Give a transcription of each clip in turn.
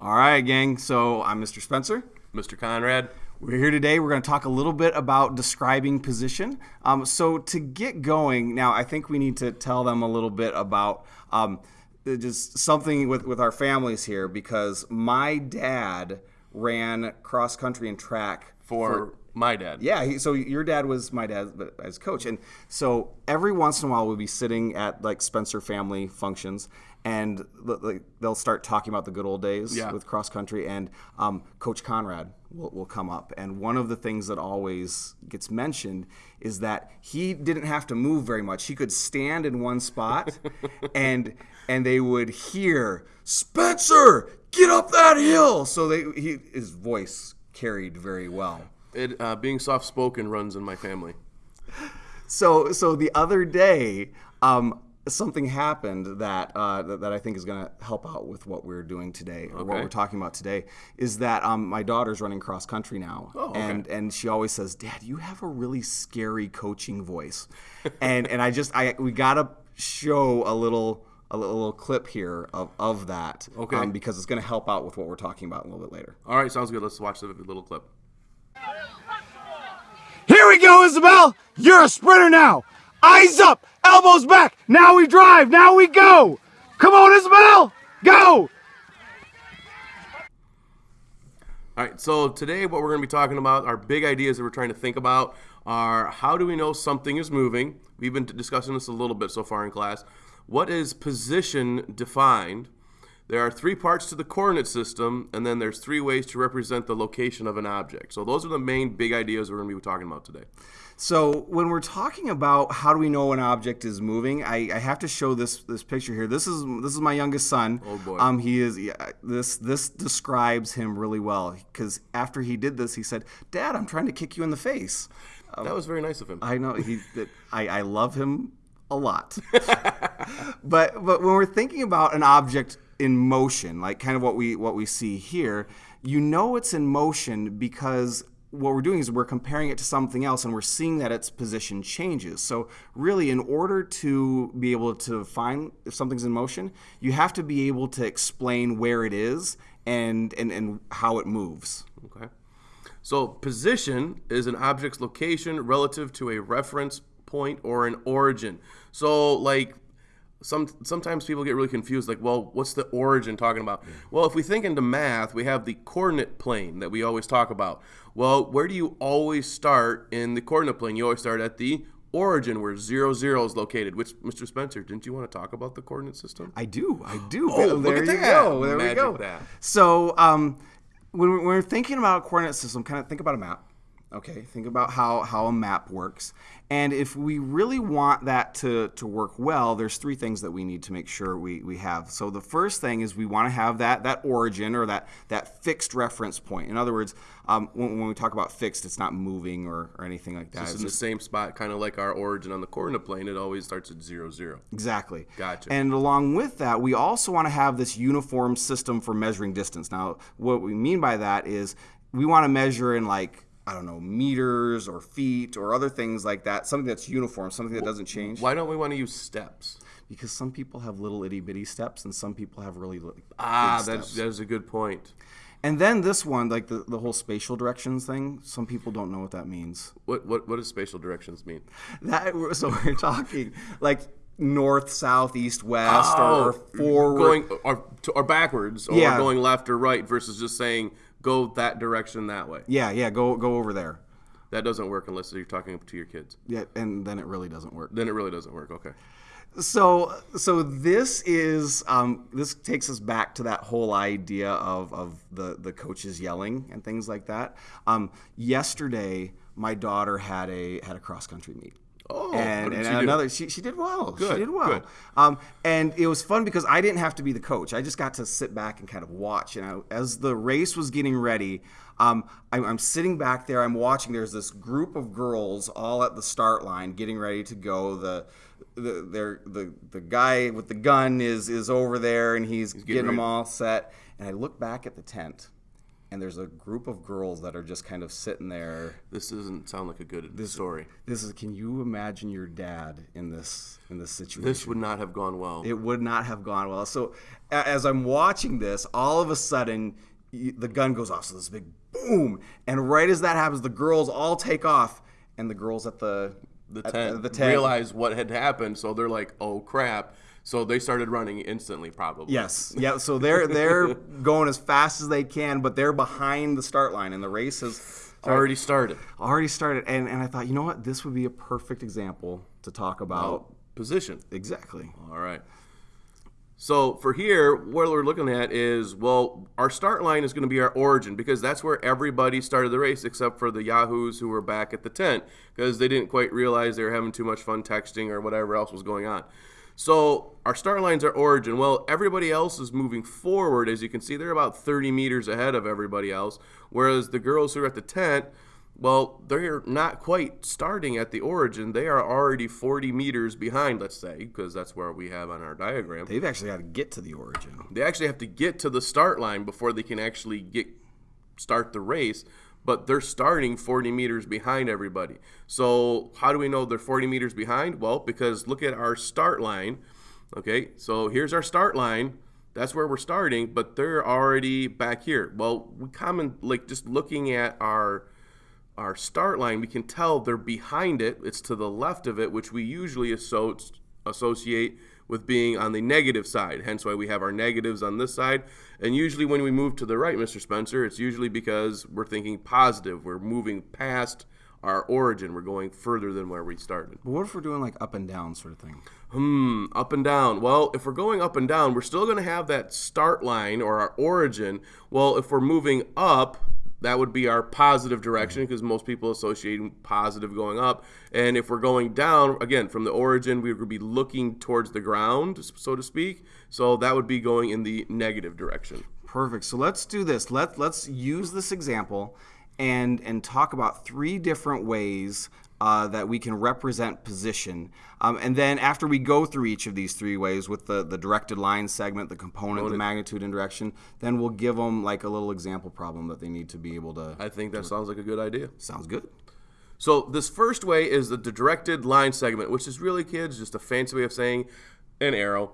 All right, gang. So I'm Mr. Spencer. Mr. Conrad. We're here today. We're going to talk a little bit about describing position. Um, so to get going, now I think we need to tell them a little bit about um, just something with with our families here because my dad ran cross country and track For, my dad. Yeah, he, so your dad was my dad as coach, and so every once in a while we'd be sitting at like Spencer family functions, and like, they'll start talking about the good old days Yeah. with cross country, and um, Coach Conrad will, will come up, and one of the things that always gets mentioned is that he didn't have to move very much; he could stand in one spot, and and they would hear Spencer get up that hill. So they he, his voice carried very well. It, uh, being soft spoken runs in my family. So, so the other day, um, something happened that, uh, that that I think is going to help out with what we're doing today, or what we're talking about today. Is that um, my daughter's running cross country now, Oh, okay. and and she always says, "Dad, you have a really scary coaching voice," and and I just I we gotta show a little. A little, little clip here of, of that, Okay. um, because it's going to help out with what we're talking about a little bit later. All right, sounds good. Let's watch the little clip. Here we go, Isabel. You're a sprinter now. Eyes up, elbows back. Now we drive. Now we go. Come on, Isabel. Go. All right, so today what we're going to be talking about, our big ideas that we're trying to think about are how do we know something is moving? We've been discussing this a little bit so far in class. What is position defined? There are three parts to the coordinate system, and then there's three ways to represent the location of an object. So those are the main big ideas we're going to be talking about today. So when we're talking about how do we know an object is moving, I, I have to show this this picture here. This is this is my youngest son. Oh, boy. Um, he is yeah, this this describes him really well because after he did this, he said, "Dad, I'm trying to kick you in the face." That was very nice of him. I know he. that- I I love him a lot. but but when we're thinking about an object in motion, like kind of what we what we see here, you know it's in motion because what we're doing is we're comparing it to something else and we're seeing that its position changes. So really in order to be able to find if something's in motion, you have to be able to explain where it is and and, and how it moves. Okay. So position is an object's location relative to a reference point or an origin. So like some sometimes people get really confused like well what's the origin talking about well if we think into math we have the coordinate plane that we always talk about well where do you always start in the coordinate plane you always start at the origin where zero zero is located which mr spencer didn't you want to talk about the coordinate system I do. I do. Oh, look there at you that. go. There Magic we go. that. So, um, when we're, when we're thinking about a coordinate system, kind of think about a map. Okay, think about how, how a map works. And if we really want that to, to work well, there's three things that we need to make sure we, we have. So the first thing is we want to have that, that origin or that, that fixed reference point. In other words, um, when, when we talk about fixed, it's not moving or, or anything like that. it's It's in the same spot kind of like our origin on the coordinate plane it always starts at zero zero Exactly. Gotcha. And along with that, we also want to have this uniform system for measuring distance. Now, what we mean by that is we want to measure in like I don't know meters or feet or other things like that. Something that's uniform, something that doesn't change. why don't we want to use steps Because some people have little itty bitty steps and some people have really li- Ah, that's steps. that is a good point. And then this one, like the, the whole spatial directions thing, some people don't know what that means. What what what does spatial directions mean? That so we're talking like north, south, east, west, or, or forward. Oh, going or, or backwards, or Yeah. going left or right versus just saying go that direction that way. yeah, yeah, go go over there. That doesn't work unless you're talking to your kids. Yeah, and then it really doesn't work. Then it really doesn't work. Okay. So, so this is um, this takes us back to that whole idea of, of the the coaches yelling and things like that. Um, yesterday, my daughter had a had a cross country meet. Oh, and, and she another she, she did well. Good, she did well. good. Um, and it was fun because I didn't have to be the coach. I just got to sit back and kind of watch. And I, as the race was getting ready, um, I'm, I'm sitting back there. I'm watching. There's this group of girls all at the start line, getting ready to go. The the they're, the the guy with the gun is is over there, and he's, getting, getting them all set. And I look back at the tent, and there's a group of girls that are just kind of sitting there. This doesn't sound like a good story. This is. Can you imagine your dad in this in this situation? This would not have gone well. it would not have gone well. So as I'm watching this, all of a sudden the gun goes off. So this big boom, and right as that happens, the girls all take off, and the girls at the the tent, the tent realized what had happened, so they're like, "Oh crap!" So they started running instantly, probably. Yes, yeah. So they're they're going as fast as they can, but they're behind the start line, and the race has already started. already started. And and I thought, you know what, this would be a perfect example to talk about. Position. Exactly. All right. So for here, what we're looking at is well, our start line is going to be our origin because that's where everybody started the race except for the Yahoos who were back at the tent because they didn't quite realize they were having too much fun texting or whatever else was going on. So our start lines are origin. Well, everybody else is moving forward. As you can see, they're about 30 meters ahead of everybody else. Whereas the girls who are at the tent, well, they're not quite starting at the origin. They are already 40 meters behind, let's say, because that's where we have on our diagram. They've actually got to get to the origin. They actually have to get to the start line before they can actually get start the race. But they're starting 40 meters behind everybody. So how do we know they're 40 meters behind? Well, because look at our start line. Okay, so here's our start line. That's where we're starting, but they're already back here. Well, we common like just looking at our our start line, we can tell they're behind it. It's to the left of it, which we usually asso- associate with being on the negative side. Hence why we have our negatives on this side. And usually when we move to the right, Mr. Spencer, it's usually because we're thinking positive. We're moving past our origin. We're going further than where we started. But what if we're doing like up and down sort of thing? Hmm, up and down. Well, if we're going up and down, we're still going to have that start line or our origin. Well, if we're moving up, that would be our positive direction mm-hmm. because most people associate positive going up. And if we're going down, again, from the origin, we would be looking towards the ground, so to speak. So that would be going in the negative direction. Perfect. So let's do this. Let let's use this example and and talk about three different ways uh, that we can represent position. Um, and then after we go through each of these three ways with the, the directed line segment, the component, the magnitude and direction, then we'll give them like a little example problem that they need to be able to. I think that sounds like a good idea. Sounds good. So this first way is the directed line segment, which is really, kids, just a fancy way of saying an arrow.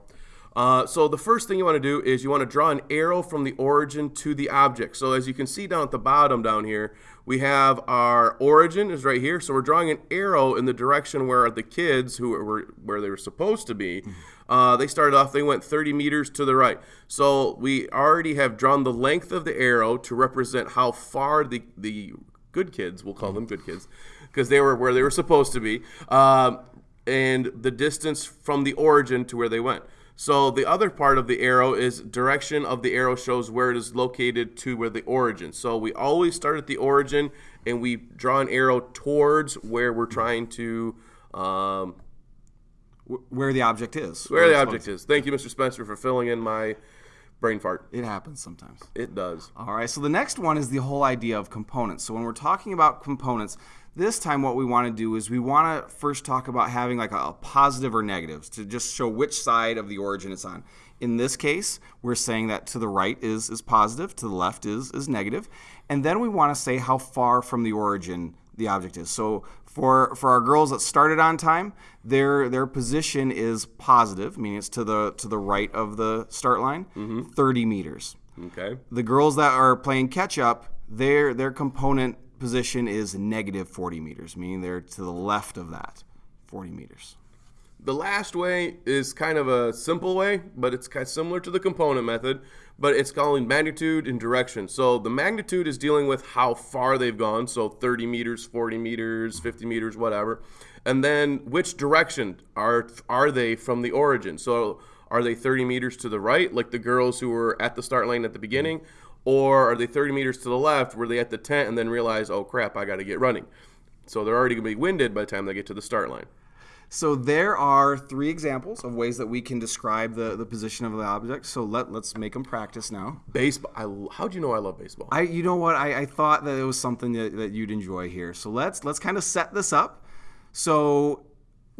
Uh, so the first thing you want to do is you want to draw an arrow from the origin to the object. So as you can see down at the bottom down here, we have our origin is right here. So we're drawing an arrow in the direction where the kids who were where they were supposed to be. Uh, they started off. They went 30 meters to the right. So we already have drawn the length of the arrow to represent how far the the good kids, we'll call them good kids, because they were where they were supposed to be, um, and the distance from the origin to where they went. So the other part of the arrow is direction of the arrow shows where it is located to where the origin. So we always start at the origin and we draw an arrow towards where we're trying to um, Where the object is. where the object is. Thank you, Mr. Spencer, for filling in my brain fart. It happens sometimes. It does. All right, so the next one is the whole idea of components. So when we're talking about components, this time what we want to do is we want to first talk about having like a, a positive or negatives to just show which side of the origin it's on. In this case, we're saying that to the right is is positive, to the left is is negative, and then we want to say how far from the origin the object is. So for for our girls that started on time, their their position is positive, meaning it's to the to the right of the start line, mm-hmm. 30 meters. Okay. The girls that are playing catch up, their their component position is negative 40 meters, meaning they're to the left of that 40 meters. The last way is kind of a simple way, but it's kind of similar to the component method, but it's calling magnitude and direction. So the magnitude is dealing with how far they've gone, so 30 meters, 40 meters, 50 meters, whatever. And then which direction are are they from the origin? So are they 30 meters to the right, like the girls who were at the start line at the beginning, or are they 30 meters to the left, were they at the tent and then realize, oh crap, I got to get running? So they're already going to be winded by the time they get to the start line. So there are three examples of ways that we can describe the, the position of the object. So let let's make them practice now. Baseball. I, how do you know I love baseball? I you know what I, I thought that it was something that, that you'd enjoy here. So let's let's kind of set this up. So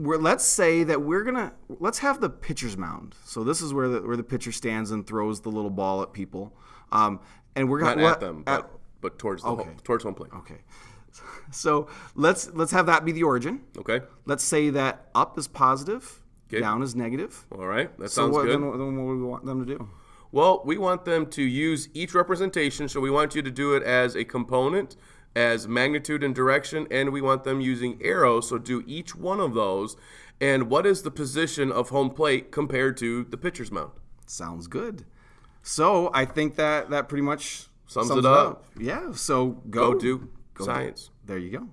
we're, let's say that we're gonna let's have the pitcher's mound. So this is where the where the pitcher stands and throws the little ball at people. Um, and we're gonna at them, but, but towards the home, towards home plate. okay. So let's let's have that be the origin. Okay. Let's say that up is positive, Okay. down is negative. All right. That So sounds what, good. then, then what do we want them to do? Well, we want them to use each representation. So we want you to do it as a component, as magnitude and direction, and we want them using arrows. So do each one of those. And what is the position of home plate compared to the pitcher's mound? Sounds good. So I think that that pretty much Sums it up. Yeah. So go, Go do science. There you go.